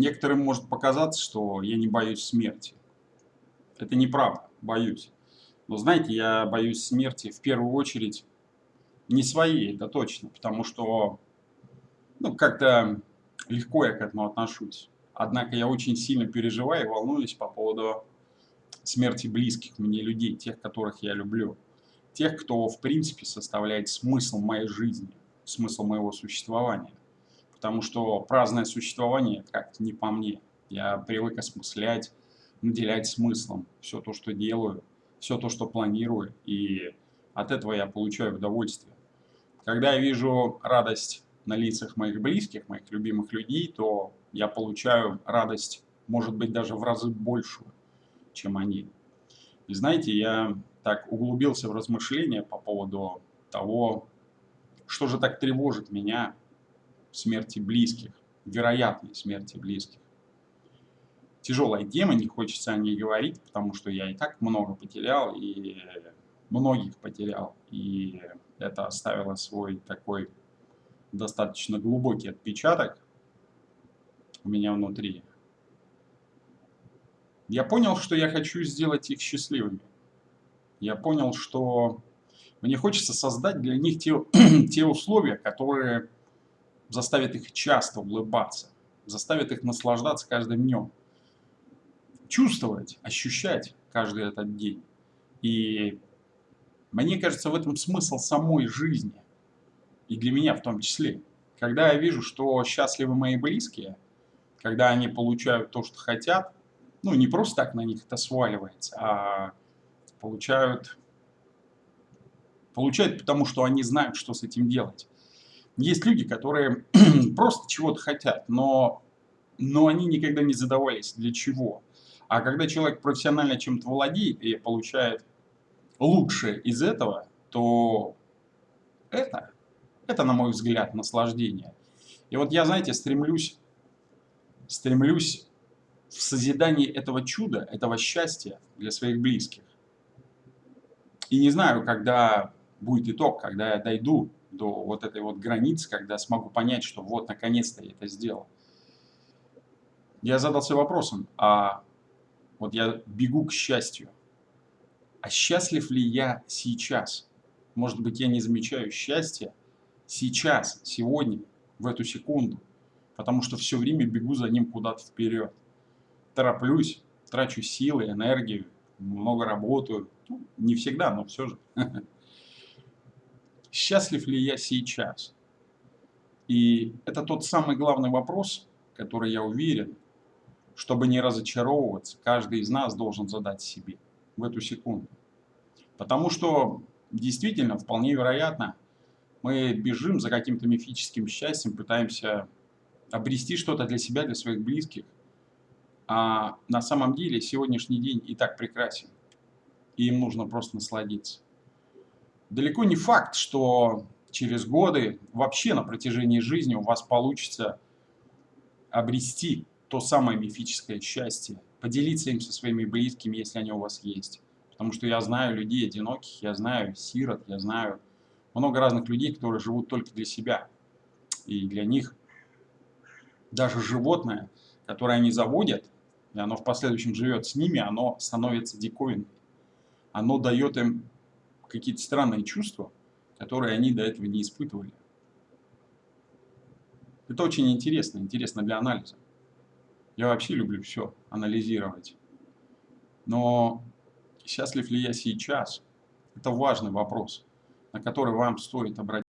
некоторым может показаться, что я не боюсь смерти. Это неправда, боюсь. Но знаете, я боюсь смерти в первую очередь не своей, это точно, потому что ну, как-то легко я к этому отношусь. Однако я очень сильно переживаю и волнуюсь по поводу смерти близких мне людей, тех, которых я люблю. Тех, кто, в принципе, составляет смысл моей жизни, смысл моего существования. Потому что праздное существование как не по мне. Я привык осмыслять, наделять смыслом все то, что делаю, все то, что планирую, и от этого я получаю удовольствие. Когда я вижу радость на лицах моих близких, моих любимых людей, то я получаю радость, может быть, даже в разы большую, чем они. И знаете, я так углубился в размышления по поводу того, что же так тревожит меня смерти близких, вероятной смерти близких. Тяжелая тема, не хочется о ней говорить, потому что я и так много потерял, и многих потерял, и это оставило свой такой достаточно глубокий отпечаток у меня внутри. Я понял, что я хочу сделать их счастливыми. Я понял, что мне хочется создать для них те, те условия, которые заставят их часто улыбаться, заставят их наслаждаться каждым днем, чувствовать, ощущать каждый этот день. И мне кажется, в этом смысл самой жизни, и для меня в том числе. Когда я вижу, что счастливы мои близкие, когда они получают то, что хотят, ну, не просто так на них это сваливается, а получают, получают потому, что они знают, что с этим делать. Есть люди, которые просто чего-то хотят, но, но они никогда не задавались, для чего. А когда человек профессионально чем-то владеет и получает лучшее из этого, то это, это, на мой взгляд, наслаждение. И вот я, знаете, стремлюсь, стремлюсь в созидании этого чуда, этого счастья для своих близких. И не знаю, когда будет итог, когда я дойду до вот этой вот границы, когда смогу понять, что вот, наконец-то я это сделал. Я задался вопросом, а вот я бегу к счастью. А счастлив ли я сейчас? Может быть, я не замечаю счастья сейчас, сегодня, в эту секунду, потому что все время бегу за ним куда-то вперед. Тороплюсь, трачу силы, энергию, много работаю. Ну, не всегда, но все же. Счастлив ли я сейчас? И это тот самый главный вопрос, который я уверен, чтобы не разочаровываться, каждый из нас должен задать себе в эту секунду. Потому что действительно, вполне вероятно, мы бежим за каким-то мифическим счастьем, пытаемся обрести что-то для себя, для своих близких. А на самом деле сегодняшний день и так прекрасен. И им нужно просто насладиться далеко не факт, что через годы, вообще на протяжении жизни у вас получится обрести то самое мифическое счастье, поделиться им со своими близкими, если они у вас есть. Потому что я знаю людей одиноких, я знаю сирот, я знаю много разных людей, которые живут только для себя. И для них даже животное, которое они заводят, и оно в последующем живет с ними, оно становится диковиной. Оно дает им какие-то странные чувства, которые они до этого не испытывали. Это очень интересно, интересно для анализа. Я вообще люблю все анализировать. Но счастлив ли я сейчас? Это важный вопрос, на который вам стоит обратить